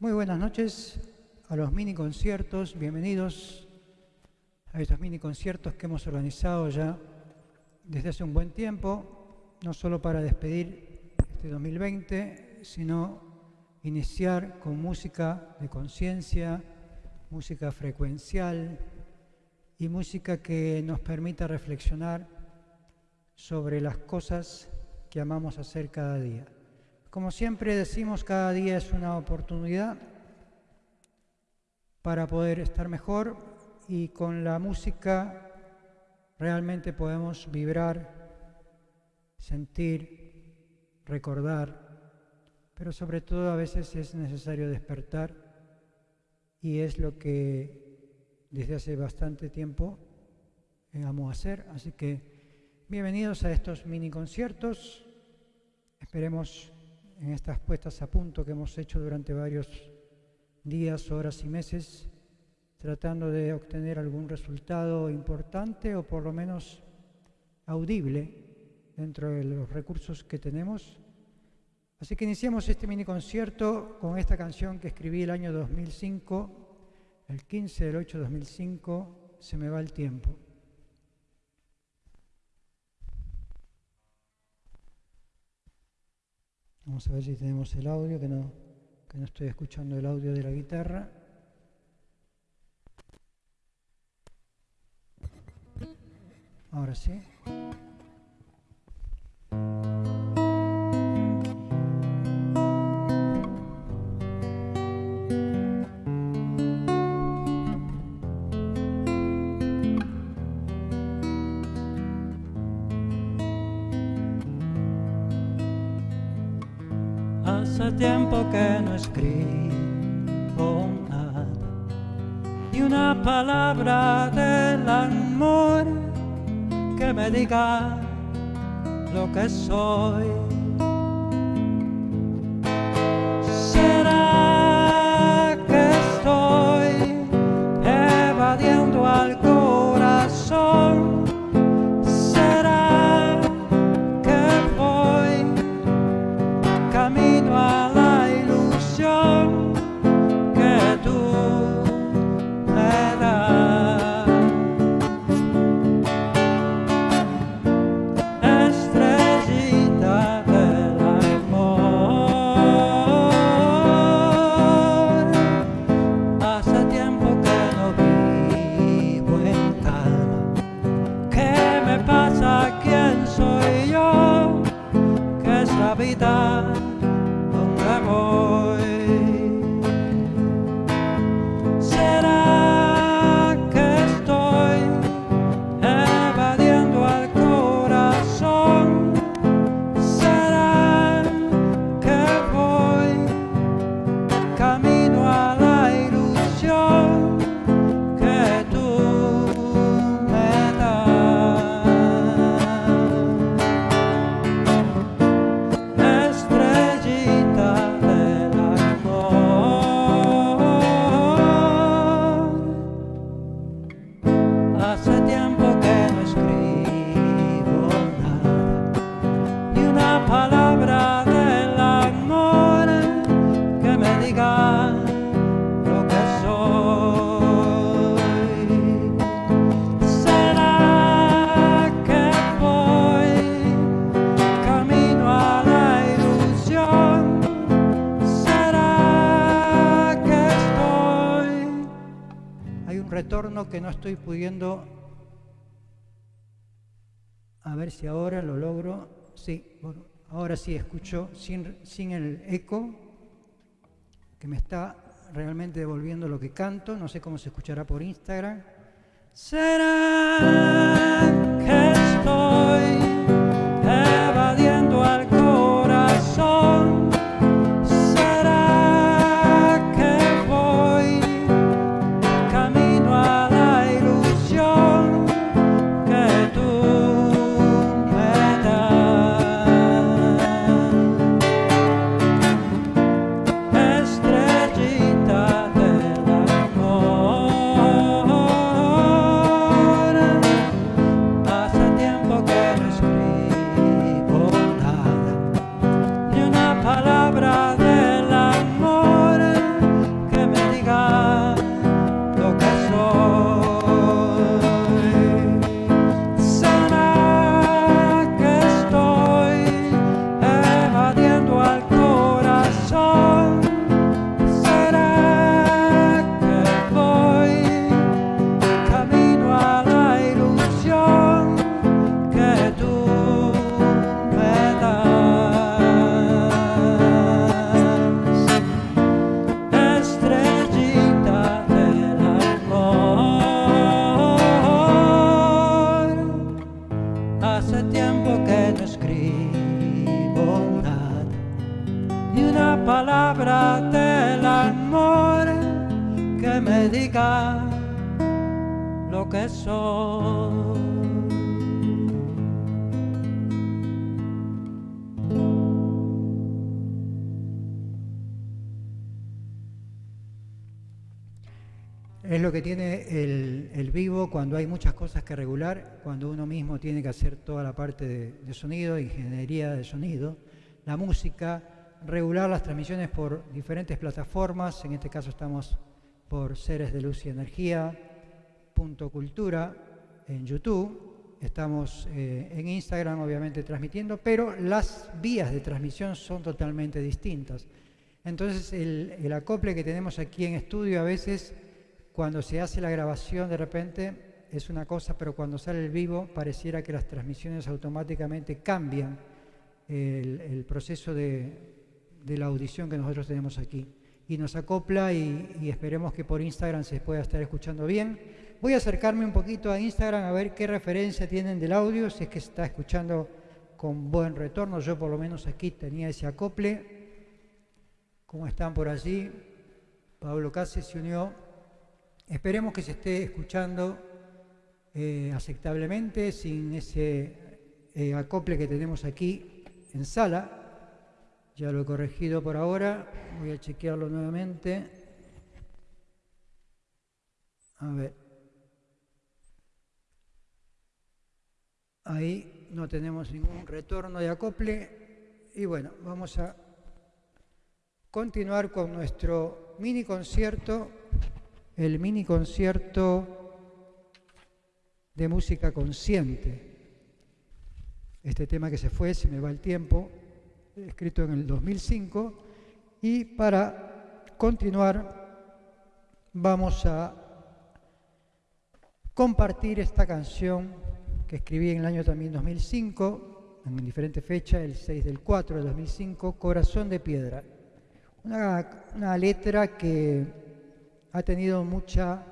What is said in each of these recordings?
Muy buenas noches a los mini conciertos, bienvenidos a estos mini conciertos que hemos organizado ya desde hace un buen tiempo, no solo para despedir este 2020, sino iniciar con música de conciencia, música frecuencial y música que nos permita reflexionar sobre las cosas que amamos hacer cada día. Como siempre decimos, cada día es una oportunidad para poder estar mejor y con la música realmente podemos vibrar, sentir, recordar, pero sobre todo a veces es necesario despertar y es lo que desde hace bastante tiempo amo hacer. Así que bienvenidos a estos mini conciertos. Esperemos en estas puestas a punto que hemos hecho durante varios días, horas y meses, tratando de obtener algún resultado importante o por lo menos audible dentro de los recursos que tenemos. Así que iniciamos este mini concierto con esta canción que escribí el año 2005, el 15 del 8 de 2005, Se me va el tiempo. Vamos a ver si tenemos el audio, que no, que no estoy escuchando el audio de la guitarra. Ahora sí. Una palabra del amor que me diga lo que soy. Estoy pudiendo. A ver si ahora lo logro. Sí, ahora sí escucho sin, sin el eco que me está realmente devolviendo lo que canto. No sé cómo se escuchará por Instagram. ¿Será tiene el, vivo cuando hay muchas cosas que regular, cuando uno mismo tiene que hacer toda la parte de, sonido, ingeniería de sonido, la música, regular las transmisiones por diferentes plataformas, en este caso estamos por Seres de Luz y Energía, Punto Cultura, en YouTube, estamos eh, en Instagram obviamente transmitiendo, pero las vías de transmisión son totalmente distintas. Entonces el acople que tenemos aquí en estudio a veces cuando se hace la grabación de repente es una cosa, pero cuando sale el vivo pareciera que las transmisiones automáticamente cambian el, proceso de, la audición que nosotros tenemos aquí. Y nos acopla y, esperemos que por Instagram se pueda estar escuchando bien. Voy a acercarme un poquito a Instagram a ver qué referencia tienen del audio, si es que se está escuchando con buen retorno. Yo por lo menos aquí tenía ese acople. ¿Cómo están por allí? Pablo Cáceres se unió Esperemos que se esté escuchando eh, aceptablemente, sin ese eh, acople que tenemos aquí en sala. Ya lo he corregido por ahora, voy a chequearlo nuevamente. A ver. Ahí no tenemos ningún retorno de acople. Y bueno, vamos a continuar con nuestro mini concierto el mini concierto de música consciente. Este tema que se fue, se me va el tiempo, escrito en el 2005. Y para continuar, vamos a compartir esta canción que escribí en el año también 2005, en diferente fecha, el 6 del 4 de 2005, Corazón de Piedra. Una, una letra que ha tenido mucha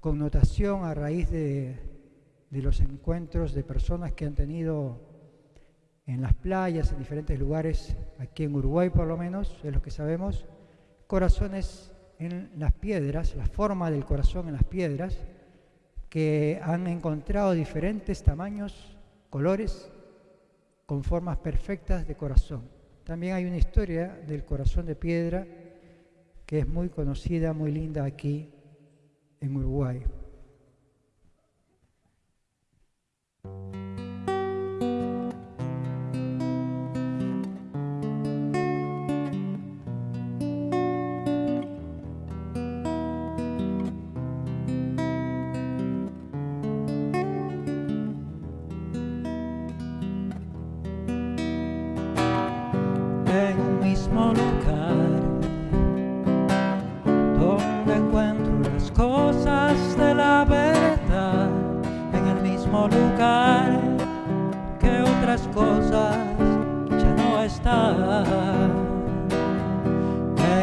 connotación a raíz de, los encuentros de personas que han tenido en las playas, en diferentes lugares, aquí en Uruguay por lo menos, es lo que sabemos, corazones en las piedras, la forma del corazón en las piedras, que han encontrado diferentes tamaños, colores, con formas perfectas de corazón. También hay una historia del corazón de piedra que es muy conocida, muy linda aquí en Uruguay.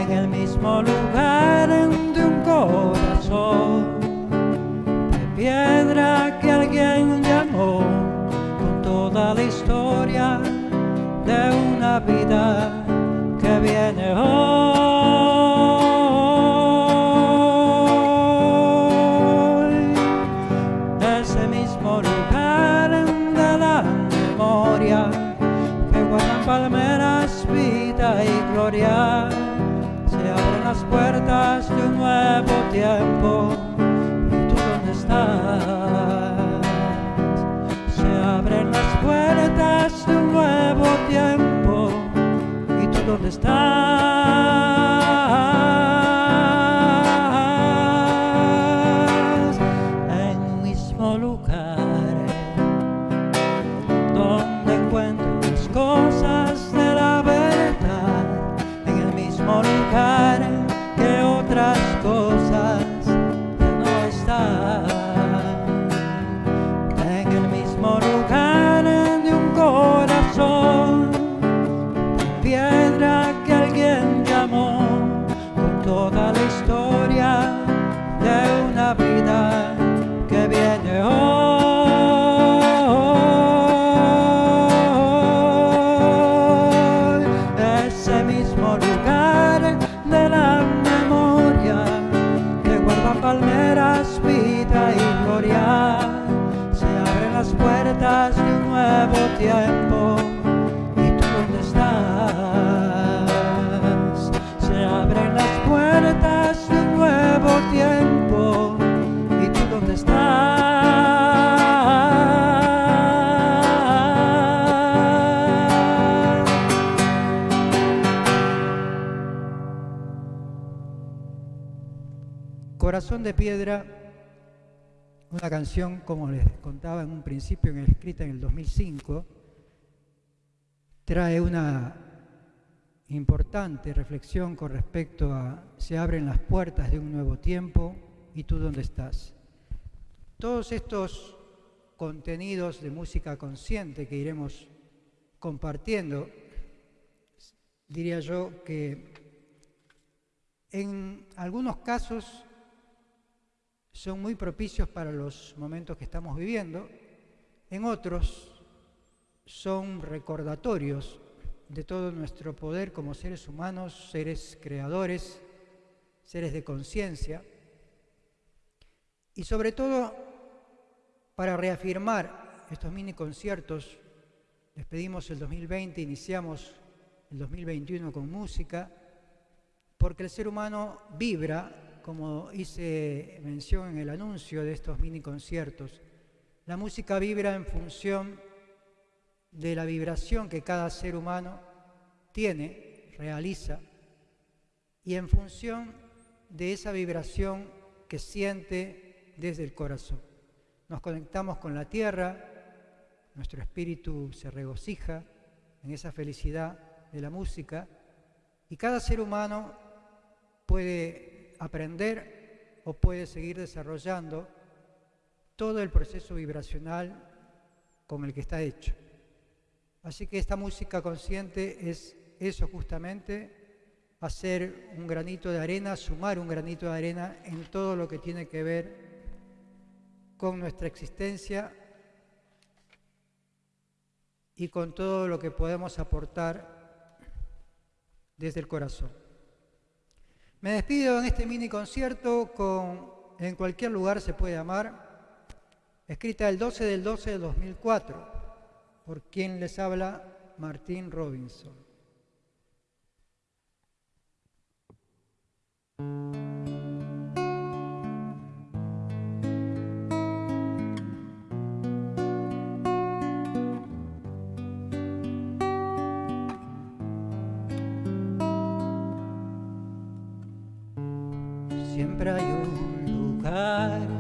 en el mismo lugar de un corazón de piedra que alguien llamó con toda la historia de una vida que viene hoy. Ese mismo lugar de la memoria que guardan palmeras. Se abren las puertas de un nuevo tiempo. ¿Y tú dónde estás? Se abren las puertas de un nuevo tiempo. ¿Y tú dónde estás? palmeras vida y gloria, se abren las puertas de un nuevo tiempo. De Piedra, una canción, como les contaba en un principio, escrita en el 2005, trae una importante reflexión con respecto a se abren las puertas de un nuevo tiempo y tú dónde estás. Todos estos contenidos de música consciente que iremos compartiendo, diría yo que en algunos casos son muy propicios para los momentos que estamos viviendo, en otros son recordatorios de todo nuestro poder como seres humanos, seres creadores, seres de conciencia, y sobre todo para reafirmar estos mini conciertos, despedimos el 2020, iniciamos el 2021 con música, porque el ser humano vibra, como hice mención en el anuncio de estos mini conciertos. La música vibra en función de la vibración que cada ser humano tiene, realiza, y en función de esa vibración que siente desde el corazón. Nos conectamos con la tierra, nuestro espíritu se regocija en esa felicidad de la música y cada ser humano puede aprender o puede seguir desarrollando todo el proceso vibracional con el que está hecho. Así que esta música consciente es eso justamente, hacer un granito de arena, sumar un granito de arena en todo lo que tiene que ver con nuestra existencia y con todo lo que podemos aportar desde el corazón. Me despido en este mini concierto con En cualquier lugar se puede amar, escrita el 12 del 12 de 2004 por quien les habla Martín Robinson. Siempre hay un lugar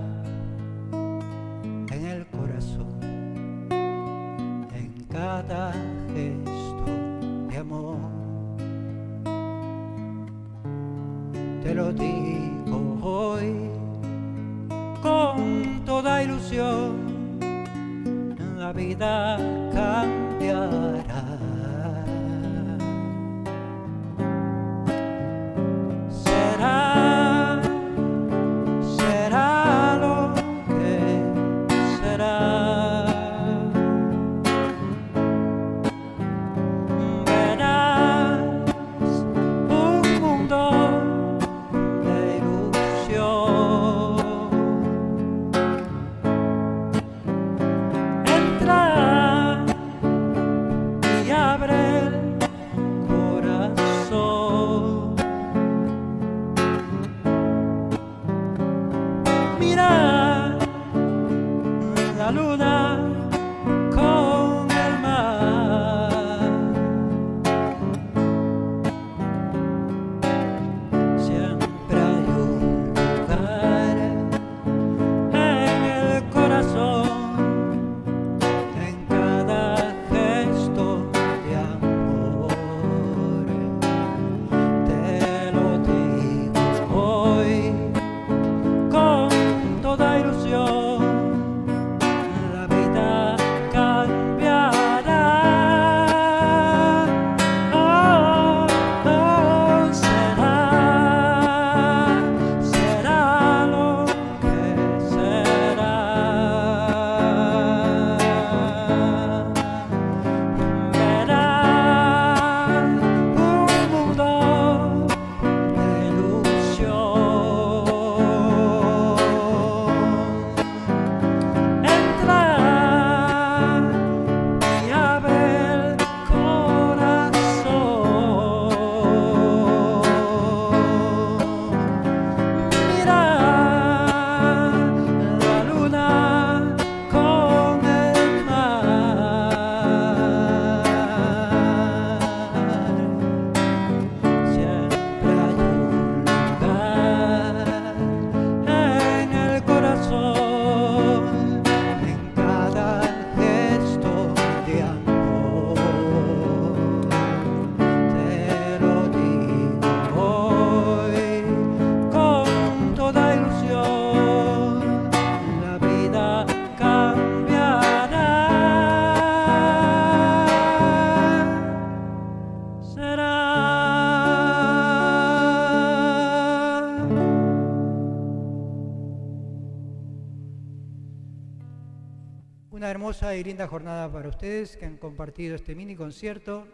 hermosa y linda jornada para ustedes que han compartido este mini concierto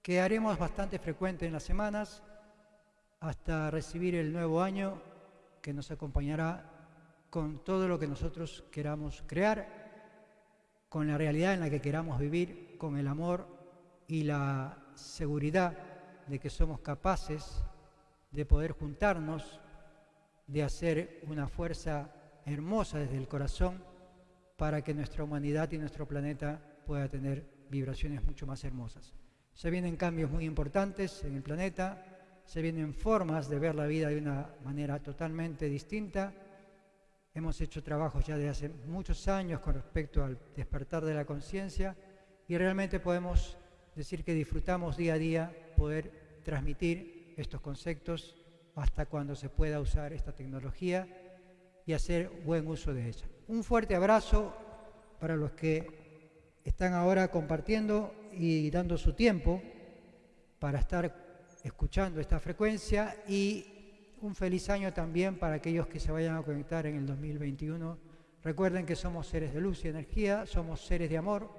que haremos bastante frecuente en las semanas hasta recibir el nuevo año que nos acompañará con todo lo que nosotros queramos crear, con la realidad en la que queramos vivir, con el amor y la seguridad de que somos capaces de poder juntarnos, de hacer una fuerza hermosa desde el corazón para que nuestra humanidad y nuestro planeta pueda tener vibraciones mucho más hermosas. Se vienen cambios muy importantes en el planeta, se vienen formas de ver la vida de una manera totalmente distinta. Hemos hecho trabajos ya de hace muchos años con respecto al despertar de la conciencia y realmente podemos decir que disfrutamos día a día poder transmitir estos conceptos hasta cuando se pueda usar esta tecnología y hacer buen uso de ella. Un fuerte abrazo para los que están ahora compartiendo y dando su tiempo para estar escuchando esta frecuencia y un feliz año también para aquellos que se vayan a conectar en el 2021. Recuerden que somos seres de luz y energía, somos seres de amor,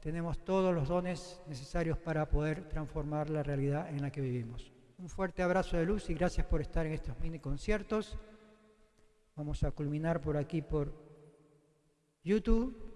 tenemos todos los dones necesarios para poder transformar la realidad en la que vivimos. Un fuerte abrazo de luz y gracias por estar en estos mini conciertos. Vamos a culminar por aquí por YouTube